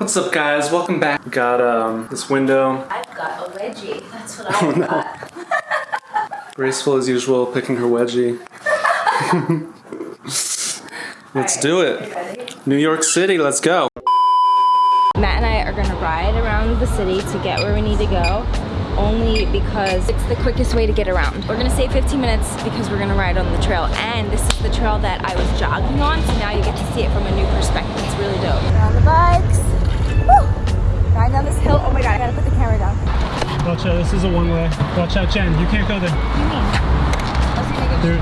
What's up guys? Welcome back. We got um, this window. I've got a wedgie. That's what I've no. got. Graceful as usual, picking her wedgie. let's Alright, do it. New York City, let's go. Matt and I are gonna ride around the city to get where we need to go only because it's the quickest way to get around. We're gonna save 15 minutes because we're gonna ride on the trail and this is the trail that I was jogging on so now you get to see it from a new perspective. It's really dope. We're on the bikes. Riding down this hill. Oh my god, I gotta put the camera down. Watch out, this is a one way. Watch out, Jen, you can't go there. What do you mean? I was gonna go They're,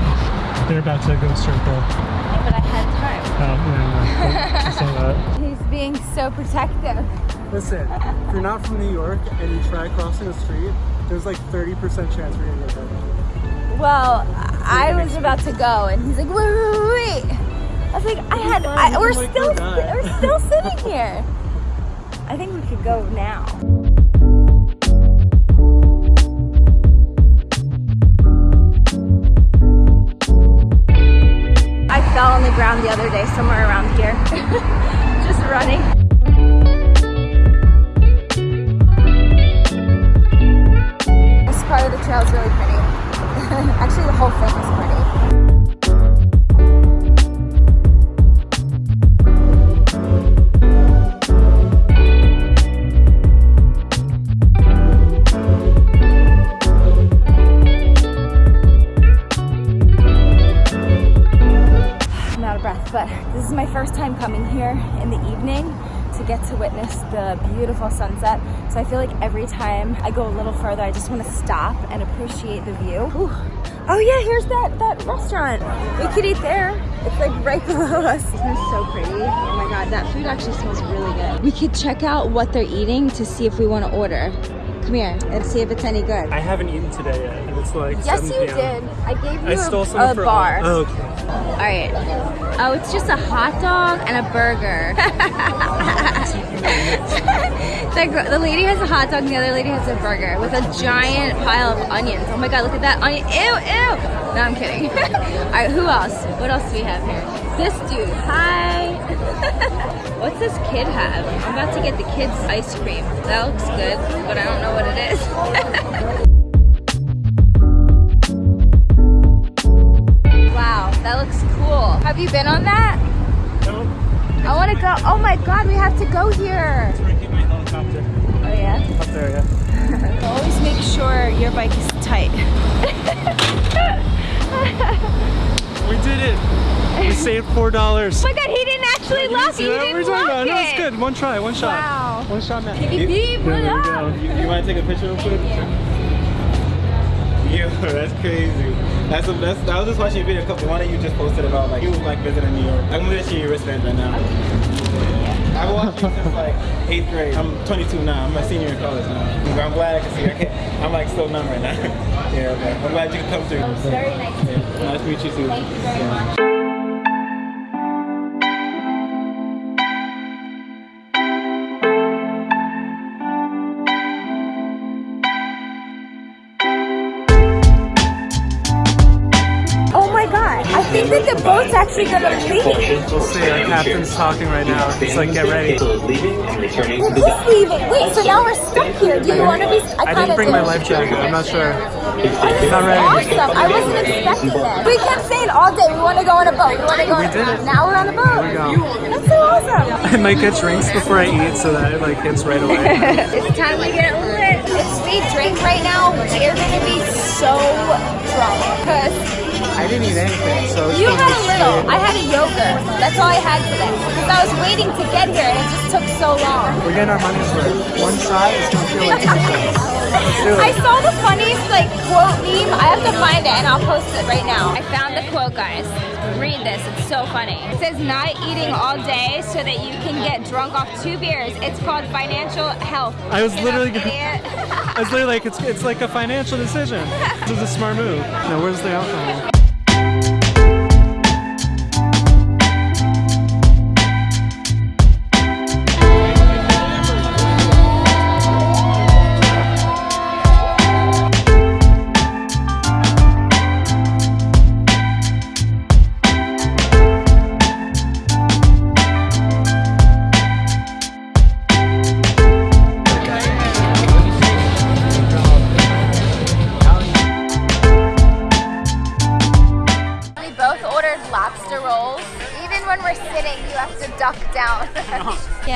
they're about to go there. Yeah, but I had time. Oh, yeah, no. He's being so protective. Listen, if you're not from New York and you try crossing the street, there's like 30% chance we're gonna get hurt. Well, I was about to go, and he's like, wait, wait, wait, wait. I was like, I had, I, oh we're still, we're still sitting here. I think we could go now. I fell on the ground the other day, somewhere around here, just running. Coming here in the evening to get to witness the beautiful sunset. So I feel like every time I go a little further, I just want to stop and appreciate the view. Ooh. Oh yeah, here's that, that restaurant. We could eat there. It's like right below us. Isn't this so pretty? Oh my God, that food actually smells really good. We could check out what they're eating to see if we want to order. Come here and see if it's any good. I haven't eaten today yet, it's like Yes, 7 you did. I gave you I a, stole some a for bar. Oh, okay. All right. Oh, it's just a hot dog and a burger. the, the lady has a hot dog and the other lady has a burger with a giant pile of onions. Oh my god, look at that onion. Ew, ew. No, I'm kidding. All right, who else? What else do we have here? This dude. Hi. What's this kid have? I'm about to get the kids ice cream. That looks good, but I don't know what it is. That looks cool. Have you been on that? No, I want to go. Oh my god, we have to go here. we're gonna my helicopter Oh yeah? up there, yeah. Always make sure your bike is tight. We did it! We saved $4. Oh my god, he didn't actually lock it. See He didn't We're lock about it. No, it. it's good. One try, one shot. Wow. One shot, man. Beep, beep, what we go. You, you want to take a picture real quick? Yo, that's crazy. That's, a, that's I was just watching a video a couple. One of you just posted about like you like visiting New York. I'm gonna let you your wristband right now. I've watched you since like eighth grade. I'm 22 now. I'm a senior in college now. I'm glad I can see. I can't, I'm like still numb right now. yeah, okay. I'm glad you could come through. It's very nice you. Nice to meet you too. Thank you very Yeah. much. The boat's actually gonna leave. We'll see. Our captain's talking right now. He's like, get ready. leaving and returning We're to the just leaving. Wait, so now we're stuck here. Do you want to be? I didn't bring my life jacket. I'm not sure. This Not ready. awesome. I wasn't expecting this. We kept saying all day we want to go on a boat. We want to go. We on did a it. Now we're on a boat. we go. That's so awesome. I might get drinks before I eat so that it like hits right away. it's time to get lit. If we drink right now, we're didn't eat anything, so it's you had a little. straight- I had a yogurt. That's all I had for today. Because I was waiting to get here and it just took so long. We're getting our money's worth. One shot is gonna feel like two shots. I saw the funniest like quote meme. I have to find it and I'll post it right now. I found the quote, guys. Read this. It's so funny. It says not eating all day so that you can get drunk off two beers. It's called financial health. I was literally gonna- idiot. I was literally like, it's, it's like a financial decision. This is a smart move. Now, where's the alcohol?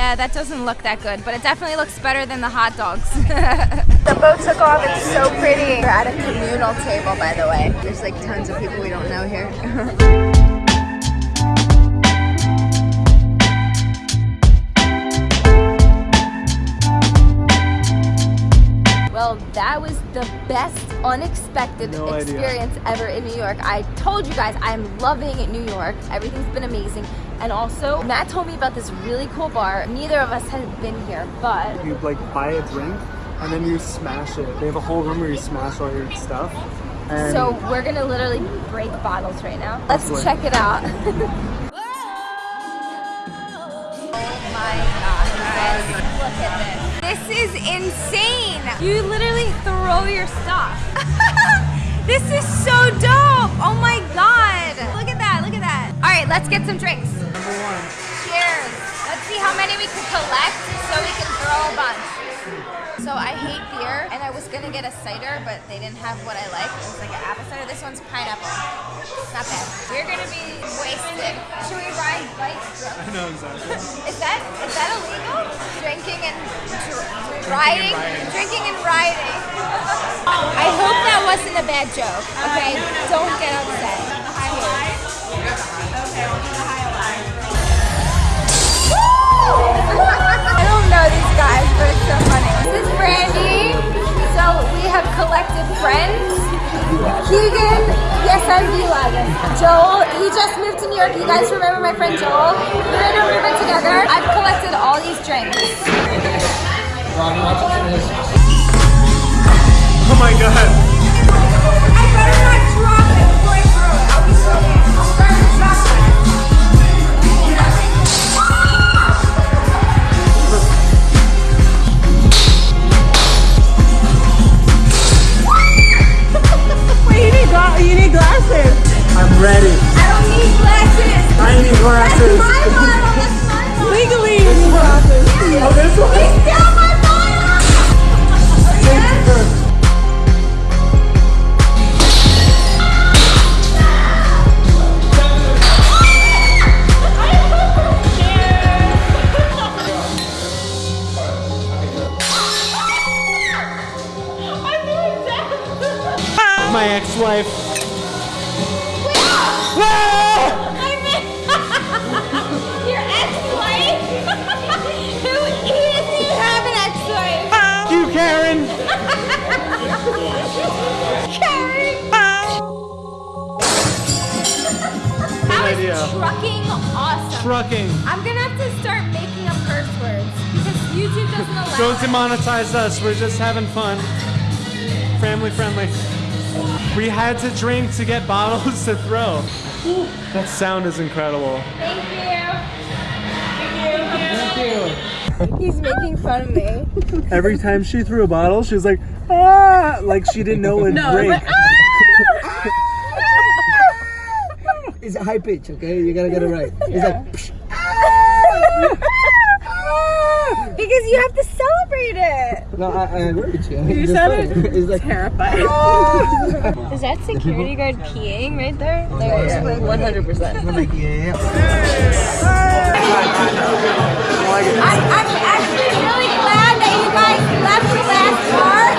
Yeah, that doesn't look that good, but it definitely looks better than the hot dogs. the boat took off. It's so pretty. We're at a communal table, by the way. There's like tons of people we don't know here. Well, that was the best unexpected No idea. experience ever in New York. I told you guys I'm loving New York. Everything's been amazing. And also, Matt told me about this really cool bar. Neither of us had been here, but You like buy a drink and then you smash it. They have a whole room where you smash all your stuff. And so we're gonna literally break bottles right now. Let's check it out. oh my god, guys. Look at this. This is insane. You literally throw your stuff. this is so dope. Oh my god. Look at that, look at that. All right, let's get some drinks. number one. Cheers. Let's see how many we can collect so we can throw a bunch. So I hate beer, and I was gonna get a cider, but they didn't have what I like. It was like an apple cider. This one's pineapple. Not bad. We're gonna be wasted. Should we ride bikes? I know exactly. Is that is that illegal? Drinking and dr- riding, drinking and riding. I hope that wasn't a bad joke. Okay, don't get upset. Cheers. I don't know these guys, but it's so funny. Brandy. So we have collected friends. Keegan, yes, I'm G-Wagon. Joel, he just moved to New York. You guys remember my friend Joel? We're in a room together. I've collected all these drinks. Oh my god. My ex-wife. Your ex-wife? Who is you have an ex-wife? You, Karen. Karen. That was trucking awesome. Trucking. I'm gonna have to start making up curse words because YouTube doesn't allow Don't demonetize us. We're just having fun. Family friendly. We had to drink to get bottles to throw. That sound is incredible. Thank you. Thank you. Thank you. He's making fun of me. Every time she threw a bottle, she was like, ah, like she didn't know it would break. It's a high pitch, okay? You gotta get it right. It's like, psh, because you have to celebrate it. no, I, I agree with you. You Just sounded. It's like, terrified. Is that security guard peeing right there? There it is. One hundred percent. I'm like, yeah. I'm, I'm actually really glad that you guys left the last part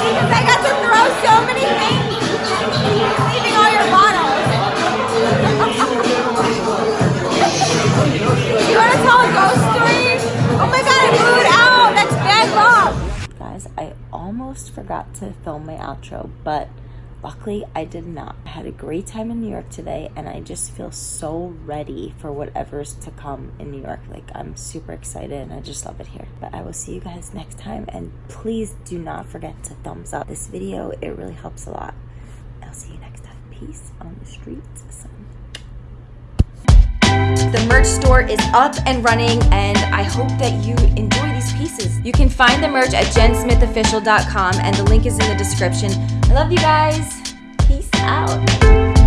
because I got to throw so many almost forgot to film my outro, but luckily I did not. I had a great time in New York today, and I just feel so ready for whatever's to come in New York. Like, I'm super excited and I just love it here. But I will see you guys next time, and please do not forget to thumbs up this video, it really helps a lot. I'll see you next time. Peace on the streets. The merch store is up and running, and I hope that you enjoy pieces. You can find the merch at jensmithofficial.com, and the link is in the description. I love you guys. Peace out.